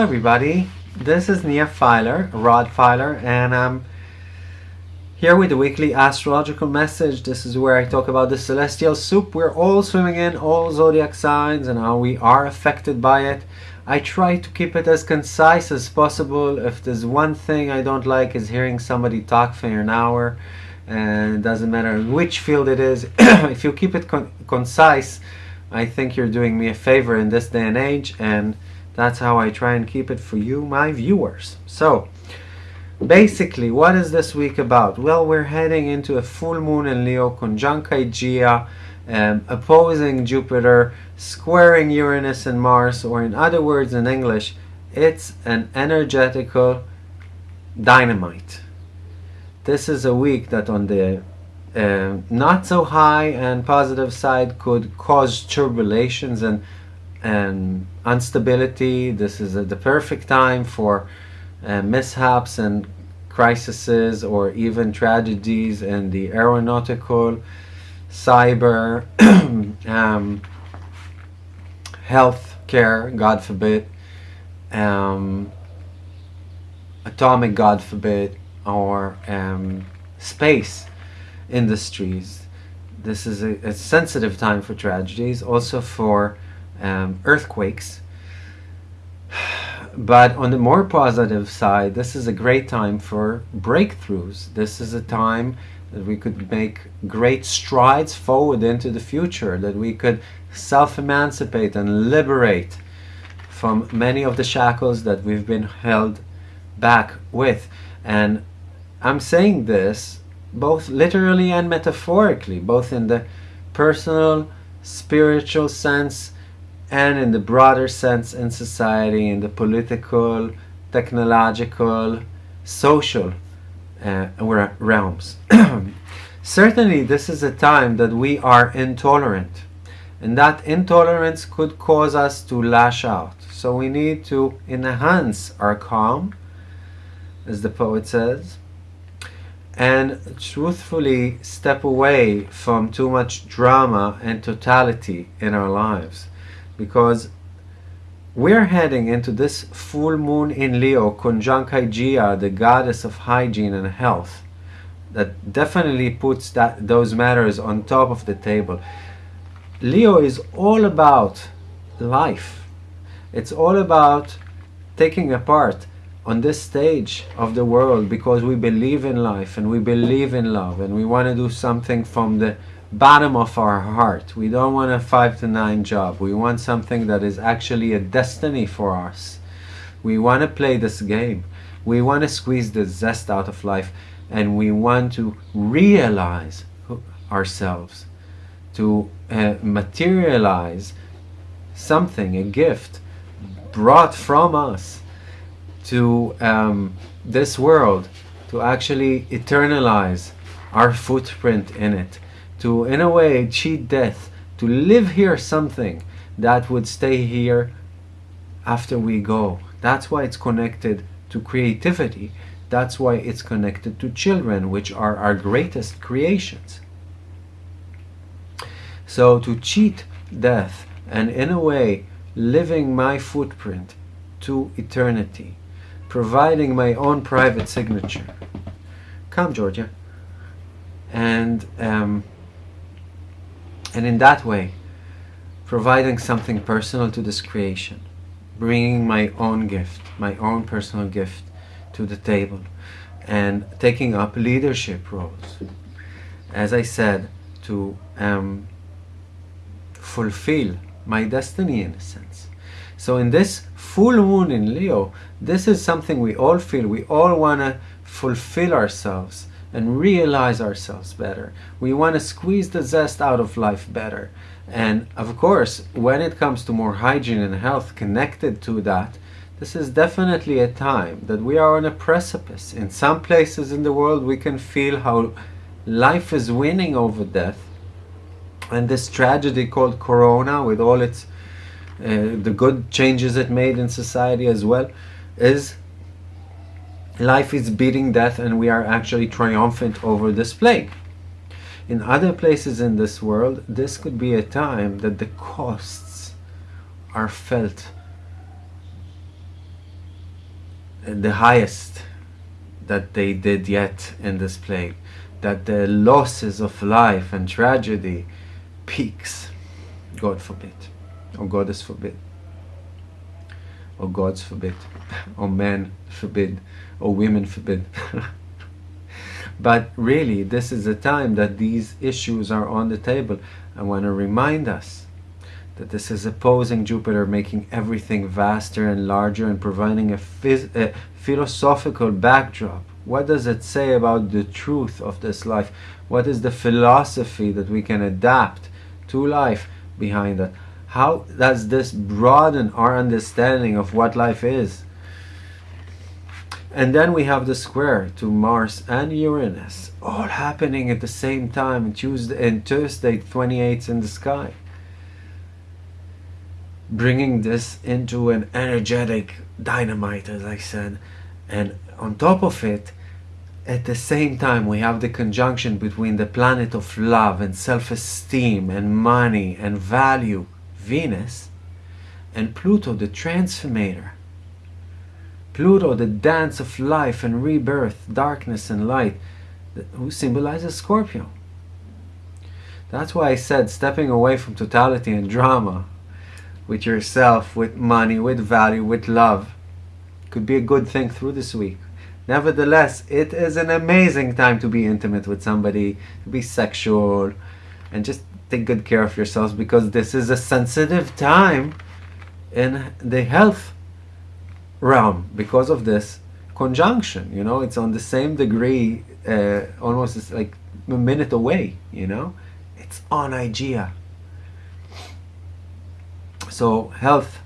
everybody, this is Nia Filer, Rod Filer, and I'm here with the weekly astrological message. This is where I talk about the celestial soup we're all swimming in, all zodiac signs, and how we are affected by it. I try to keep it as concise as possible. If there's one thing I don't like is hearing somebody talk for an hour, and it doesn't matter which field it is. if you keep it con concise, I think you're doing me a favor in this day and age, and that's how I try and keep it for you, my viewers. So, basically, what is this week about? Well, we're heading into a full moon in Leo, conjunct Aegea, um, opposing Jupiter, squaring Uranus and Mars, or in other words in English, it's an energetical dynamite. This is a week that on the uh, not so high and positive side could cause turbulations and and instability. This is a, the perfect time for uh, mishaps and crises or even tragedies in the aeronautical, cyber, um, health care, God forbid, um, atomic, God forbid, or um, space industries. This is a, a sensitive time for tragedies, also for um, earthquakes. But on the more positive side, this is a great time for breakthroughs. This is a time that we could make great strides forward into the future, that we could self-emancipate and liberate from many of the shackles that we've been held back with. And I'm saying this both literally and metaphorically, both in the personal, spiritual sense and in the broader sense in society, in the political, technological, social uh, realms. Certainly, this is a time that we are intolerant, and that intolerance could cause us to lash out. So we need to enhance our calm, as the poet says, and truthfully step away from too much drama and totality in our lives because we're heading into this full moon in Leo, conjunct the goddess of hygiene and health, that definitely puts that those matters on top of the table. Leo is all about life. It's all about taking a part on this stage of the world because we believe in life and we believe in love and we want to do something from the bottom of our heart. We don't want a 5 to 9 job. We want something that is actually a destiny for us. We want to play this game. We want to squeeze the zest out of life and we want to realize ourselves, to uh, materialize something, a gift brought from us to um, this world, to actually eternalize our footprint in it to, in a way, cheat death, to live here something that would stay here after we go. That's why it's connected to creativity. That's why it's connected to children, which are our greatest creations. So to cheat death and in a way living my footprint to eternity, providing my own private signature. Come, Georgia. And um, and in that way, providing something personal to this creation, bringing my own gift, my own personal gift to the table, and taking up leadership roles. As I said, to um, fulfill my destiny in a sense. So in this full moon in Leo, this is something we all feel. We all want to fulfill ourselves and realize ourselves better. We want to squeeze the zest out of life better. And of course, when it comes to more hygiene and health connected to that, this is definitely a time that we are on a precipice. In some places in the world, we can feel how life is winning over death. And this tragedy called Corona, with all its uh, the good changes it made in society as well, is life is beating death and we are actually triumphant over this plague. In other places in this world, this could be a time that the costs are felt the highest that they did yet in this plague, that the losses of life and tragedy peaks. God forbid, oh, or Goddess forbid, or gods forbid, oh, or men forbid, or women forbid. but really, this is a time that these issues are on the table. I want to remind us that this is opposing Jupiter, making everything vaster and larger and providing a, a philosophical backdrop. What does it say about the truth of this life? What is the philosophy that we can adapt to life behind that? How does this broaden our understanding of what life is? And then we have the square to Mars and Uranus, all happening at the same time, Tuesday and Thursday, 28th in the sky bringing this into an energetic dynamite, as I said. And on top of it, at the same time, we have the conjunction between the planet of love and self esteem and money and value, Venus, and Pluto, the transformator. Pluto, the dance of life and rebirth, darkness and light, who symbolizes Scorpio. That's why I said stepping away from totality and drama with yourself, with money, with value, with love, could be a good thing through this week. Nevertheless, it is an amazing time to be intimate with somebody, to be sexual, and just take good care of yourselves because this is a sensitive time in the health realm because of this conjunction. You know, it's on the same degree, uh, almost like a minute away. You know, it's on Igea. So health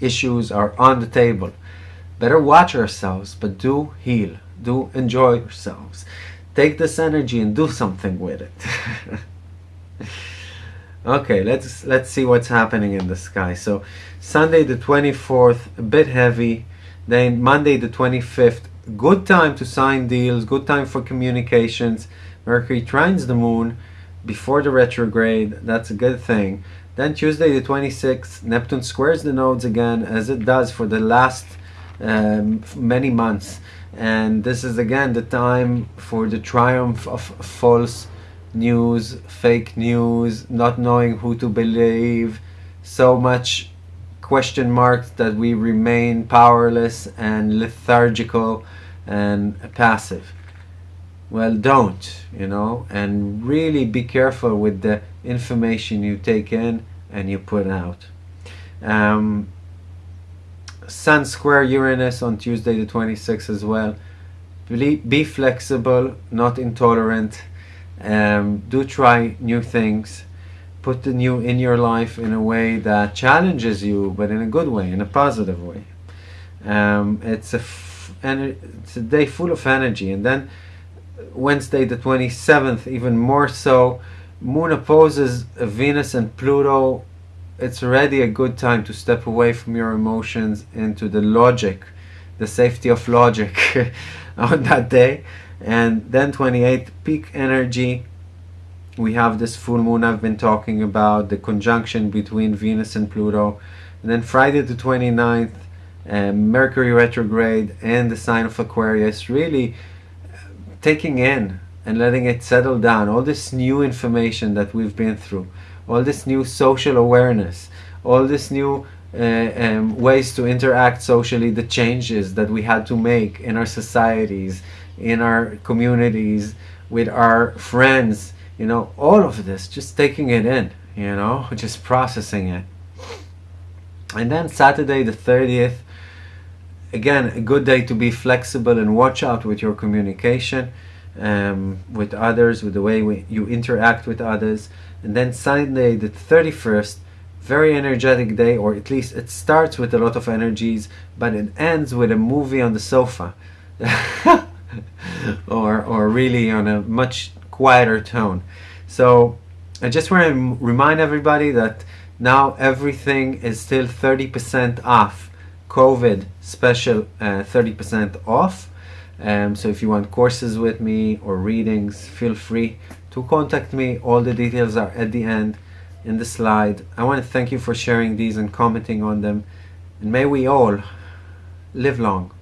issues are on the table. Better watch ourselves, but do heal. Do enjoy yourselves. Take this energy and do something with it. okay, let's let's see what's happening in the sky. So Sunday the 24th, a bit heavy. Then Monday the 25th, good time to sign deals, good time for communications. Mercury trines the moon before the retrograde. That's a good thing. Then Tuesday the 26th, Neptune squares the nodes again as it does for the last um, many months. And this is again the time for the triumph of false news, fake news, not knowing who to believe, so much question marks that we remain powerless and lethargical and passive. Well, don't, you know, and really be careful with the information you take in and you put out. Um, Sun square Uranus on Tuesday the 26th as well. Be, be flexible, not intolerant. Um, do try new things. Put the new in your life in a way that challenges you, but in a good way, in a positive way. Um, it's a it's a day full of energy, and then Wednesday the 27th, even more so. Moon opposes Venus and Pluto. It's already a good time to step away from your emotions into the logic, the safety of logic on that day. And then 28th, peak energy. We have this full moon I've been talking about, the conjunction between Venus and Pluto. And then Friday the 29th, um, Mercury retrograde and the sign of Aquarius. Really taking in and letting it settle down, all this new information that we've been through, all this new social awareness, all this new uh, um, ways to interact socially, the changes that we had to make in our societies, in our communities, with our friends, you know, all of this, just taking it in, you know, just processing it. And then Saturday the 30th, again, a good day to be flexible and watch out with your communication um, with others, with the way we, you interact with others. And then Sunday, the 31st, very energetic day, or at least it starts with a lot of energies, but it ends with a movie on the sofa. or, or really on a much quieter tone. So I just want to remind everybody that now everything is still 30% off. COVID special uh, 30% off. Um, so if you want courses with me or readings, feel free to contact me. All the details are at the end in the slide. I want to thank you for sharing these and commenting on them. And may we all live long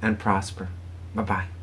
and prosper. Bye bye.